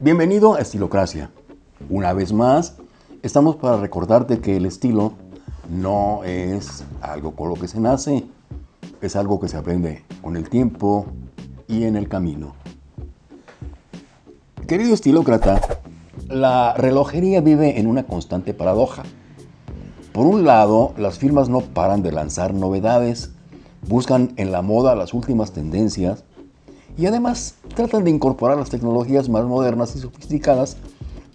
Bienvenido a Estilocracia. Una vez más, estamos para recordarte que el estilo no es algo con lo que se nace, es algo que se aprende con el tiempo y en el camino. Querido estilócrata, la relojería vive en una constante paradoja. Por un lado, las firmas no paran de lanzar novedades, buscan en la moda las últimas tendencias y además tratan de incorporar las tecnologías más modernas y sofisticadas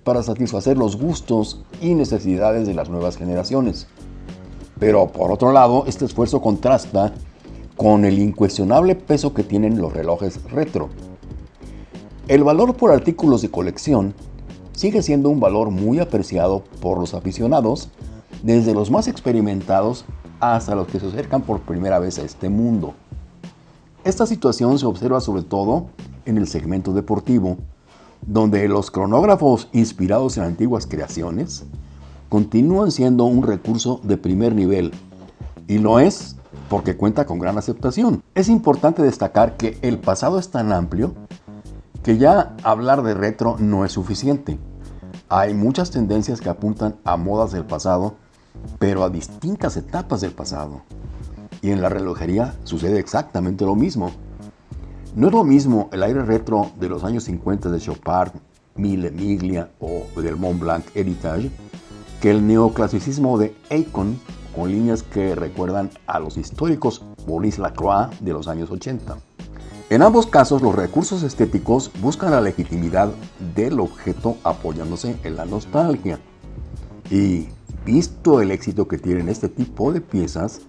para satisfacer los gustos y necesidades de las nuevas generaciones. Pero por otro lado, este esfuerzo contrasta con el incuestionable peso que tienen los relojes retro. El valor por artículos de colección sigue siendo un valor muy apreciado por los aficionados, desde los más experimentados hasta los que se acercan por primera vez a este mundo. Esta situación se observa sobre todo en el segmento deportivo, donde los cronógrafos inspirados en antiguas creaciones continúan siendo un recurso de primer nivel, y lo es porque cuenta con gran aceptación. Es importante destacar que el pasado es tan amplio que ya hablar de retro no es suficiente. Hay muchas tendencias que apuntan a modas del pasado, pero a distintas etapas del pasado. Y en la relojería sucede exactamente lo mismo. No es lo mismo el aire retro de los años 50 de Chopard, Mille Miglia o del Mont Blanc Heritage que el neoclasicismo de Akon con líneas que recuerdan a los históricos Maurice Lacroix de los años 80. En ambos casos, los recursos estéticos buscan la legitimidad del objeto apoyándose en la nostalgia. Y visto el éxito que tienen este tipo de piezas,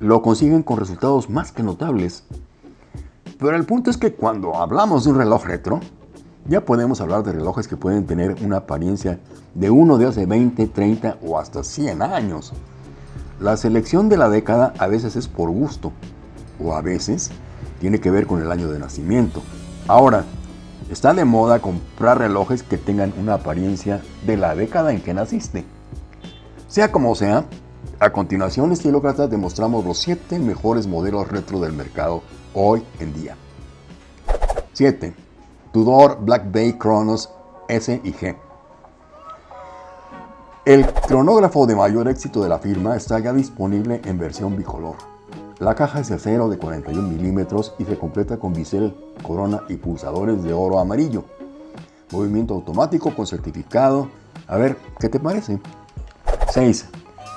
lo consiguen con resultados más que notables. Pero el punto es que cuando hablamos de un reloj retro, ya podemos hablar de relojes que pueden tener una apariencia de uno de hace 20, 30 o hasta 100 años. La selección de la década a veces es por gusto o a veces tiene que ver con el año de nacimiento. Ahora, está de moda comprar relojes que tengan una apariencia de la década en que naciste. Sea como sea, a continuación, estilócratas, demostramos los 7 mejores modelos retro del mercado hoy en día. 7. Tudor Black Bay Chronos S y G. El cronógrafo de mayor éxito de la firma está ya disponible en versión bicolor. La caja es de acero de 41 milímetros y se completa con bisel, corona y pulsadores de oro amarillo. Movimiento automático con certificado. A ver, ¿qué te parece? 6.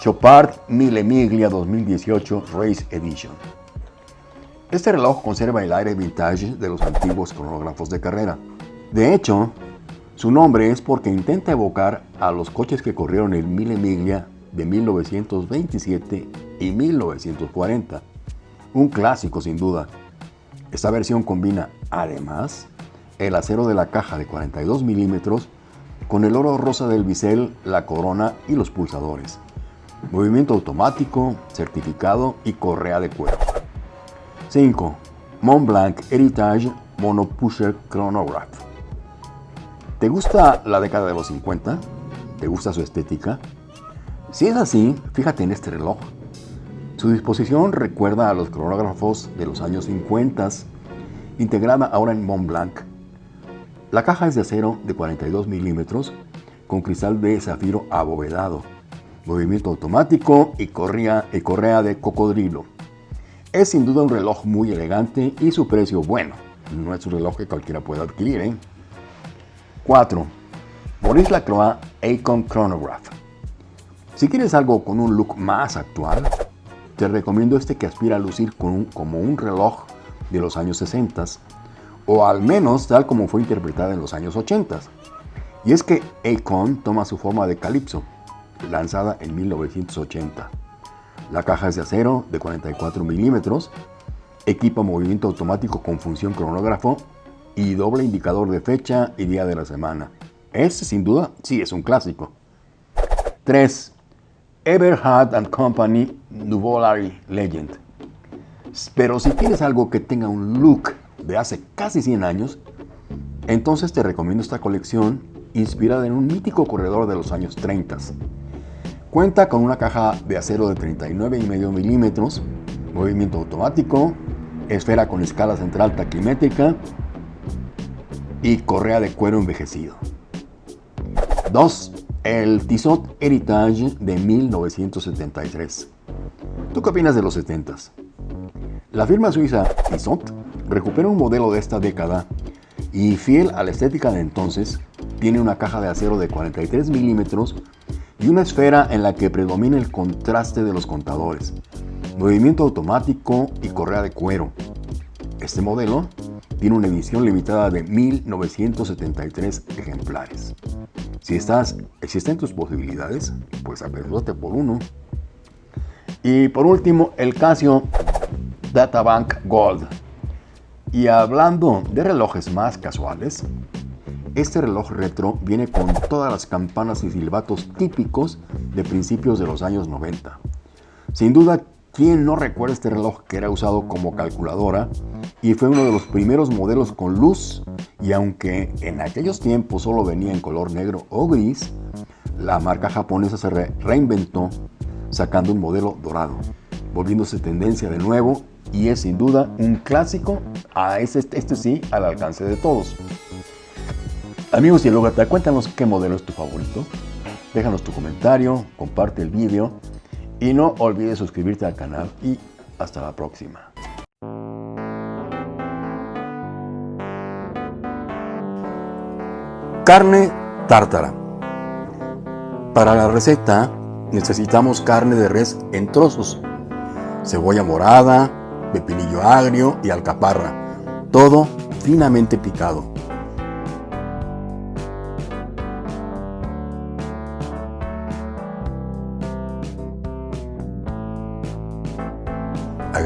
Chopard Mille Miglia 2018 Race Edition. Este reloj conserva el aire vintage de los antiguos cronógrafos de carrera. De hecho, su nombre es porque intenta evocar a los coches que corrieron el Mille Miglia de 1927 y 1940. Un clásico sin duda. Esta versión combina, además, el acero de la caja de 42 milímetros con el oro rosa del bisel, la corona y los pulsadores movimiento automático, certificado y correa de cuero. 5. Montblanc Heritage Mono Pusher Chronograph. ¿Te gusta la década de los 50? ¿Te gusta su estética? Si es así, fíjate en este reloj. Su disposición recuerda a los cronógrafos de los años 50, integrada ahora en Montblanc. La caja es de acero de 42 milímetros con cristal de zafiro abovedado movimiento automático y correa, y correa de cocodrilo. Es sin duda un reloj muy elegante y su precio bueno. No es un reloj que cualquiera pueda adquirir. 4. ¿eh? Maurice Lacroix Acon Chronograph. Si quieres algo con un look más actual, te recomiendo este que aspira a lucir como un reloj de los años 60 o al menos tal como fue interpretada en los años 80. Y es que Acon toma su forma de calipso, lanzada en 1980. La caja es de acero de 44 milímetros, equipa movimiento automático con función cronógrafo y doble indicador de fecha y día de la semana. Este sin duda sí es un clásico. 3. Everhard and Company Nuvolary Legend. Pero si quieres algo que tenga un look de hace casi 100 años, entonces te recomiendo esta colección inspirada en un mítico corredor de los años 30. Cuenta con una caja de acero de 39,5 milímetros, movimiento automático, esfera con escala central taquimétrica y correa de cuero envejecido. 2. El Tissot Heritage de 1973. ¿Tú qué opinas de los 70s? La firma suiza Tissot recupera un modelo de esta década y fiel a la estética de entonces, tiene una caja de acero de 43 milímetros y una esfera en la que predomina el contraste de los contadores, movimiento automático y correa de cuero. Este modelo tiene una edición limitada de 1973 ejemplares. Si estás, existen tus posibilidades, pues apresúrate por uno. Y por último, el Casio Databank Gold y hablando de relojes más casuales, este reloj retro viene con todas las campanas y silbatos típicos de principios de los años 90. Sin duda, ¿quién no recuerda este reloj que era usado como calculadora y fue uno de los primeros modelos con luz? Y aunque en aquellos tiempos solo venía en color negro o gris, la marca japonesa se reinventó sacando un modelo dorado, volviéndose tendencia de nuevo y es sin duda un clásico, a este, este sí, al alcance de todos. Amigos y Logata, cuéntanos qué modelo es tu favorito. Déjanos tu comentario, comparte el vídeo y no olvides suscribirte al canal y hasta la próxima. Carne tártara. Para la receta necesitamos carne de res en trozos, cebolla morada, pepinillo agrio y alcaparra, todo finamente picado.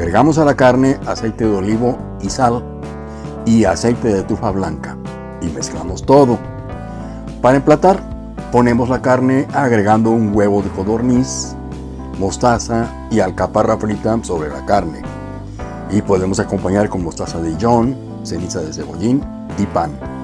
Agregamos a la carne aceite de olivo y sal y aceite de trufa blanca y mezclamos todo. Para emplatar, ponemos la carne agregando un huevo de codorniz, mostaza y alcaparra frita sobre la carne y podemos acompañar con mostaza de John, ceniza de cebollín y pan.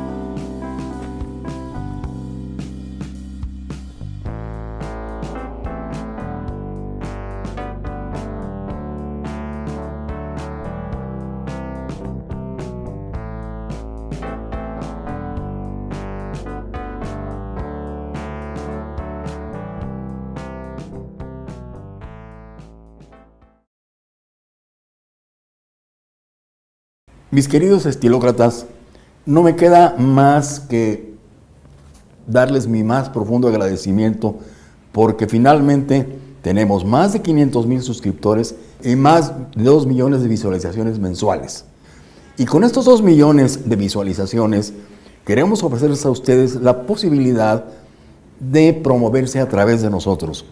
Mis queridos estilócratas, no me queda más que darles mi más profundo agradecimiento porque finalmente tenemos más de 500 mil suscriptores y más de 2 millones de visualizaciones mensuales. Y con estos 2 millones de visualizaciones queremos ofrecerles a ustedes la posibilidad de promoverse a través de nosotros.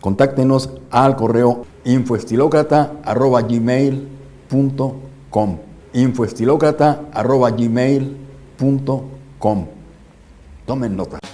Contáctenos al correo infoestilocrata.gmail.com infoestilocrata.gmail.com Tomen nota.